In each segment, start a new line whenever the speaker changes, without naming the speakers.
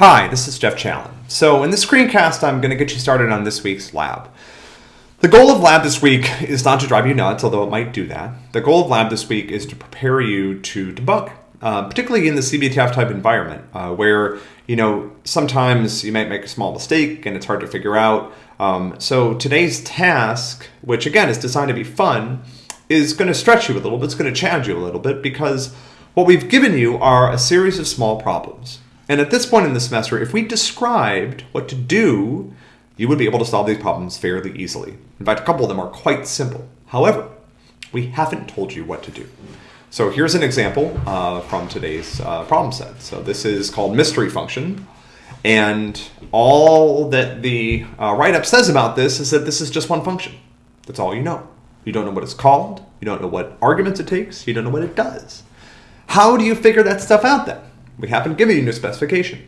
Hi, this is Jeff Challen. So in this screencast, I'm going to get you started on this week's lab. The goal of lab this week is not to drive you nuts, although it might do that. The goal of lab this week is to prepare you to debug, uh, particularly in the CBTF type environment, uh, where you know sometimes you might make a small mistake and it's hard to figure out. Um, so today's task, which again is designed to be fun, is going to stretch you a little bit. It's going to challenge you a little bit because what we've given you are a series of small problems. And at this point in the semester, if we described what to do, you would be able to solve these problems fairly easily. In fact, a couple of them are quite simple. However, we haven't told you what to do. So here's an example uh, from today's uh, problem set. So this is called mystery function. And all that the uh, write-up says about this is that this is just one function. That's all you know. You don't know what it's called. You don't know what arguments it takes. You don't know what it does. How do you figure that stuff out then? We haven't given you a specification.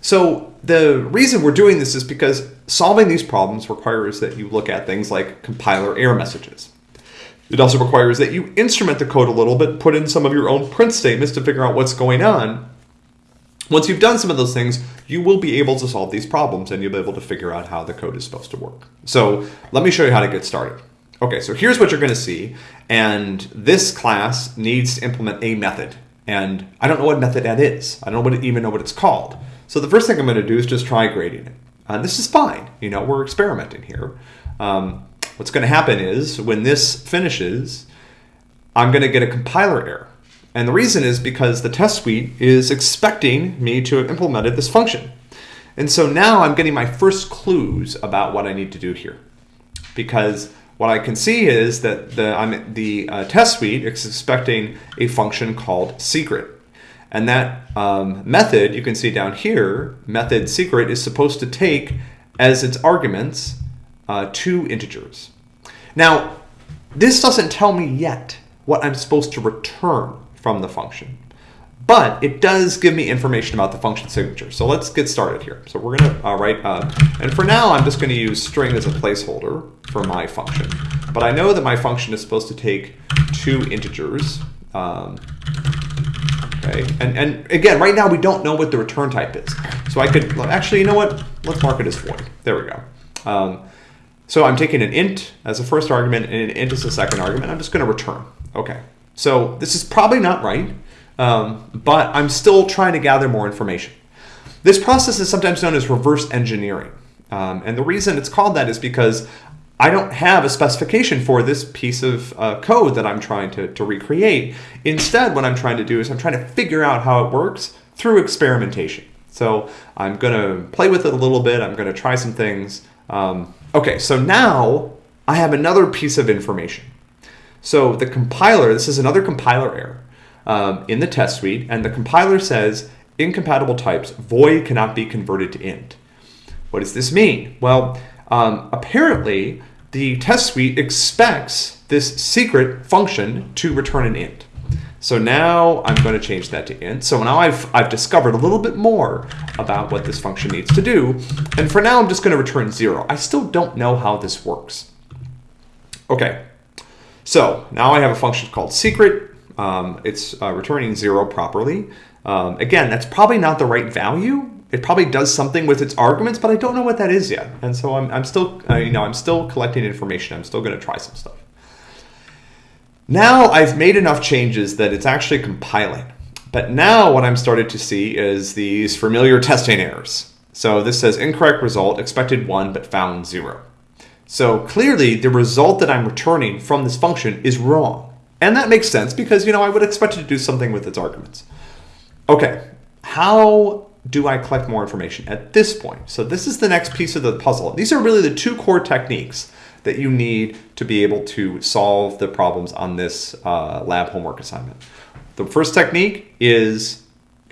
So the reason we're doing this is because solving these problems requires that you look at things like compiler error messages. It also requires that you instrument the code a little bit, put in some of your own print statements to figure out what's going on. Once you've done some of those things, you will be able to solve these problems and you'll be able to figure out how the code is supposed to work. So let me show you how to get started. Okay, so here's what you're going to see. And this class needs to implement a method. And I don't know what method that is. I don't even know what it's called. So the first thing I'm going to do is just try grading it. Uh, this is fine. You know, we're experimenting here. Um, what's going to happen is when this finishes, I'm going to get a compiler error. And the reason is because the test suite is expecting me to have implemented this function. And so now I'm getting my first clues about what I need to do here. Because what I can see is that the, I'm, the uh, test suite is expecting a function called secret. And that um, method, you can see down here, method secret is supposed to take as its arguments uh, two integers. Now, this doesn't tell me yet what I'm supposed to return from the function but it does give me information about the function signature. So let's get started here. So we're going to uh, write, uh, and for now I'm just going to use string as a placeholder for my function. But I know that my function is supposed to take two integers. Um, okay, and, and again, right now we don't know what the return type is. So I could, actually, you know what? Let's mark it as void. There we go. Um, so I'm taking an int as a first argument and an int as a second argument. I'm just going to return. Okay, so this is probably not right. Um, but I'm still trying to gather more information. This process is sometimes known as reverse engineering. Um, and the reason it's called that is because I don't have a specification for this piece of uh, code that I'm trying to, to recreate. Instead, what I'm trying to do is I'm trying to figure out how it works through experimentation. So I'm going to play with it a little bit. I'm going to try some things. Um, okay, so now I have another piece of information. So the compiler, this is another compiler error um, in the test suite, and the compiler says incompatible types, void cannot be converted to int. What does this mean? Well, um, apparently the test suite expects this secret function to return an int. So now I'm going to change that to int. So now I've, I've discovered a little bit more about what this function needs to do. And for now, I'm just going to return zero. I still don't know how this works. Okay, so now I have a function called secret um, it's uh, returning zero properly. Um, again, that's probably not the right value. It probably does something with its arguments, but I don't know what that is yet. And so I'm, I'm still, uh, you know, I'm still collecting information. I'm still going to try some stuff. Now I've made enough changes that it's actually compiling. But now what I'm starting to see is these familiar testing errors. So this says incorrect result, expected one, but found zero. So clearly the result that I'm returning from this function is wrong. And that makes sense because, you know, I would expect it to do something with its arguments. Okay, how do I collect more information at this point? So this is the next piece of the puzzle. These are really the two core techniques that you need to be able to solve the problems on this uh, lab homework assignment. The first technique is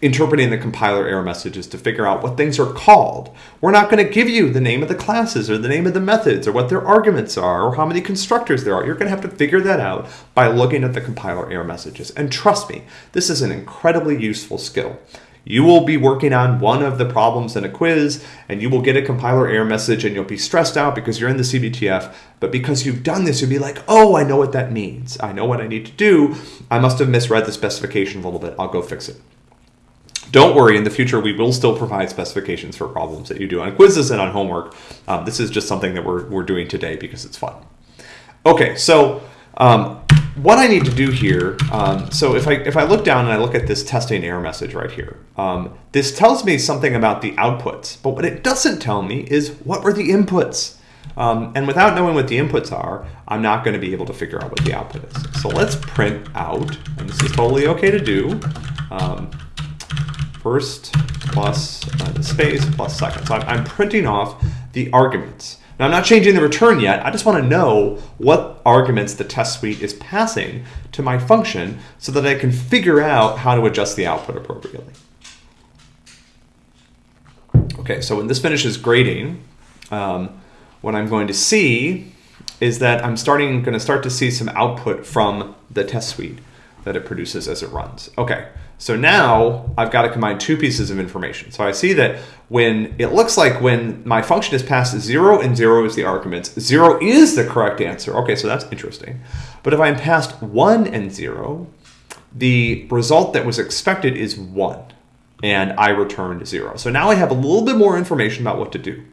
interpreting the compiler error messages to figure out what things are called. We're not going to give you the name of the classes or the name of the methods or what their arguments are or how many constructors there are. You're going to have to figure that out by looking at the compiler error messages. And trust me, this is an incredibly useful skill. You will be working on one of the problems in a quiz and you will get a compiler error message and you'll be stressed out because you're in the CBTF. But because you've done this, you'll be like, oh, I know what that means. I know what I need to do. I must have misread the specification a little bit. I'll go fix it. Don't worry, in the future we will still provide specifications for problems that you do on quizzes and on homework. Um, this is just something that we're, we're doing today because it's fun. Okay, so um, what I need to do here, um, so if I, if I look down and I look at this testing error message right here, um, this tells me something about the outputs, but what it doesn't tell me is what were the inputs. Um, and without knowing what the inputs are, I'm not going to be able to figure out what the output is. So let's print out, and this is totally okay to do, um, first plus uh, the space plus second. So I'm, I'm printing off the arguments. Now I'm not changing the return yet. I just want to know what arguments the test suite is passing to my function so that I can figure out how to adjust the output appropriately. Okay, so when this finishes grading, um, what I'm going to see is that I'm starting going to start to see some output from the test suite that it produces as it runs. Okay, so now I've got to combine two pieces of information. So I see that when it looks like when my function is passed zero and zero is the arguments, zero is the correct answer. Okay, so that's interesting. But if I'm passed one and zero, the result that was expected is one and I returned zero. So now I have a little bit more information about what to do.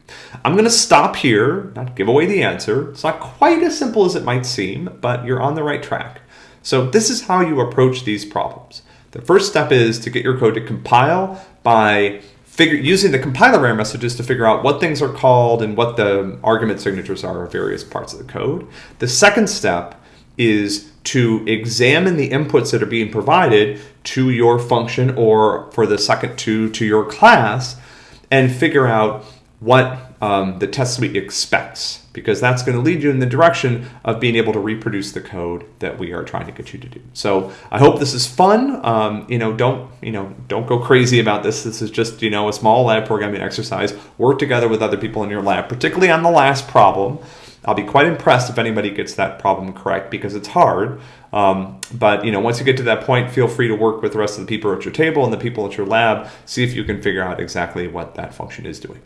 I'm going to stop here, not give away the answer. It's not quite as simple as it might seem, but you're on the right track. So this is how you approach these problems. The first step is to get your code to compile by figure, using the compiler error messages to figure out what things are called and what the argument signatures are of various parts of the code. The second step is to examine the inputs that are being provided to your function or for the second two to your class and figure out what um, the test suite expects because that's going to lead you in the direction of being able to reproduce the code that we are trying to get you to do. So I hope this is fun. Um, you know, don't you know, don't go crazy about this. This is just you know a small lab programming exercise. Work together with other people in your lab, particularly on the last problem. I'll be quite impressed if anybody gets that problem correct because it's hard. Um, but you know, once you get to that point, feel free to work with the rest of the people at your table and the people at your lab. See if you can figure out exactly what that function is doing.